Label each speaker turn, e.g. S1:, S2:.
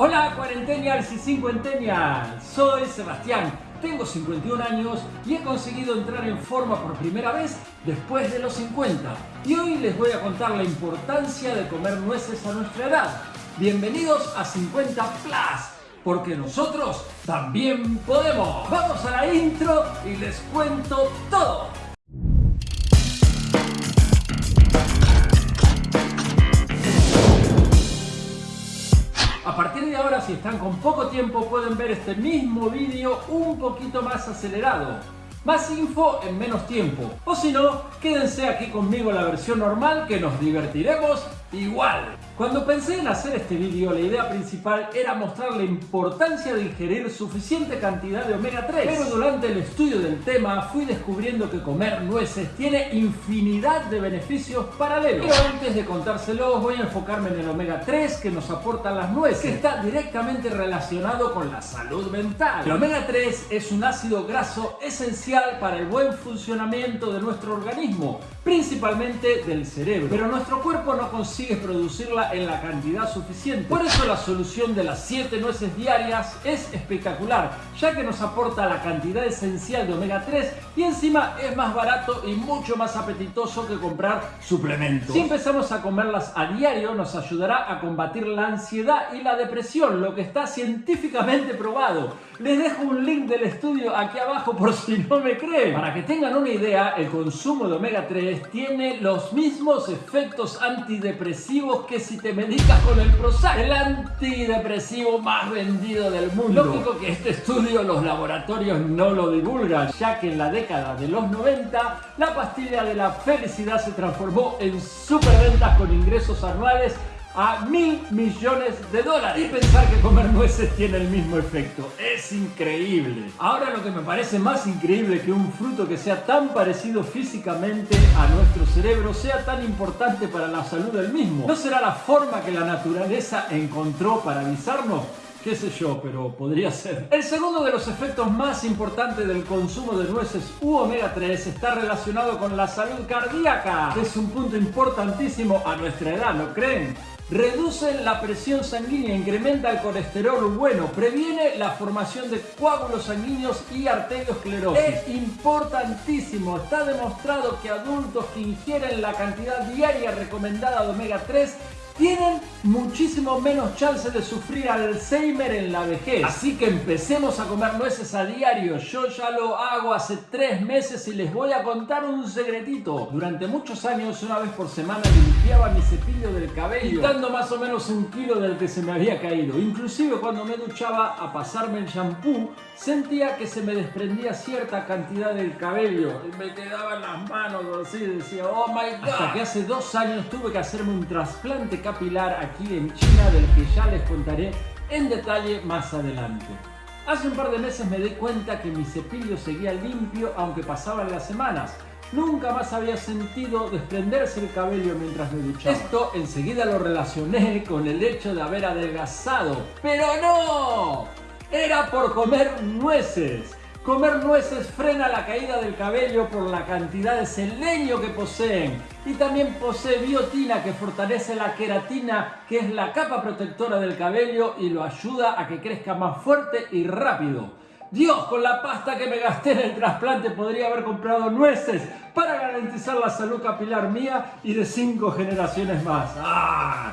S1: Hola cuarentenials y cincuentenials, soy Sebastián, tengo 51 años y he conseguido entrar en forma por primera vez después de los 50 y hoy les voy a contar la importancia de comer nueces a nuestra edad. Bienvenidos a 50 Plus, porque nosotros también podemos. Vamos a la intro y les cuento todo. Si están con poco tiempo, pueden ver este mismo vídeo un poquito más acelerado. Más info en menos tiempo. O si no, quédense aquí conmigo la versión normal que nos divertiremos igual. Cuando pensé en hacer este vídeo, la idea principal era mostrar la importancia de ingerir suficiente cantidad de omega 3. Pero durante el estudio del tema fui descubriendo que comer nueces tiene infinidad de beneficios paralelos. Pero antes de contárselos voy a enfocarme en el omega 3 que nos aportan las nueces, que está directamente relacionado con la salud mental. El omega 3 es un ácido graso esencial para el buen funcionamiento de nuestro organismo, principalmente del cerebro. Pero nuestro cuerpo no consigue producirla en la cantidad suficiente. Por eso la solución de las 7 nueces diarias es espectacular, ya que nos aporta la cantidad esencial de omega 3 y encima es más barato y mucho más apetitoso que comprar suplementos. Si empezamos a comerlas a diario nos ayudará a combatir la ansiedad y la depresión, lo que está científicamente probado. Les dejo un link del estudio aquí abajo por si no me creen. Para que tengan una idea, el consumo de omega 3 tiene los mismos efectos antidepresivos que si te medicas con el Prozac, el antidepresivo más vendido del mundo. Lógico que este estudio los laboratorios no lo divulgan, ya que en la década de los 90 la pastilla de la felicidad se transformó en superventas con ingresos anuales a mil millones de dólares. Y pensar que comer nueces tiene el mismo efecto. Es increíble. Ahora lo que me parece más increíble que un fruto que sea tan parecido físicamente a nuestro cerebro sea tan importante para la salud del mismo. ¿No será la forma que la naturaleza encontró para avisarnos? qué sé yo, pero podría ser. El segundo de los efectos más importantes del consumo de nueces u omega 3 está relacionado con la salud cardíaca. Es un punto importantísimo a nuestra edad, ¿no creen? Reduce la presión sanguínea, incrementa el colesterol bueno, previene la formación de coágulos sanguíneos y arteriosclerosis. Es importantísimo, está demostrado que adultos que ingieren la cantidad diaria recomendada de omega 3 tienen muchísimo menos chance de sufrir Alzheimer en la vejez. Así que empecemos a comer nueces a diario. Yo ya lo hago hace tres meses y les voy a contar un secretito. Durante muchos años, una vez por semana, limpiaba mi cepillo del cabello, quitando más o menos un kilo del que se me había caído. Inclusive cuando me duchaba a pasarme el shampoo, sentía que se me desprendía cierta cantidad del cabello. Y me quedaban las manos así, decía, oh my god. Hasta que hace dos años tuve que hacerme un trasplante capilar aquí en China del que ya les contaré en detalle más adelante. Hace un par de meses me di cuenta que mi cepillo seguía limpio aunque pasaban las semanas. Nunca más había sentido desprenderse el cabello mientras me duchaba. Esto enseguida lo relacioné con el hecho de haber adelgazado. ¡Pero no! Era por comer nueces. Comer nueces frena la caída del cabello por la cantidad de selenio que poseen y también posee biotina que fortalece la queratina que es la capa protectora del cabello y lo ayuda a que crezca más fuerte y rápido. Dios, con la pasta que me gasté en el trasplante podría haber comprado nueces para garantizar la salud capilar mía y de cinco generaciones más. ¡Ah!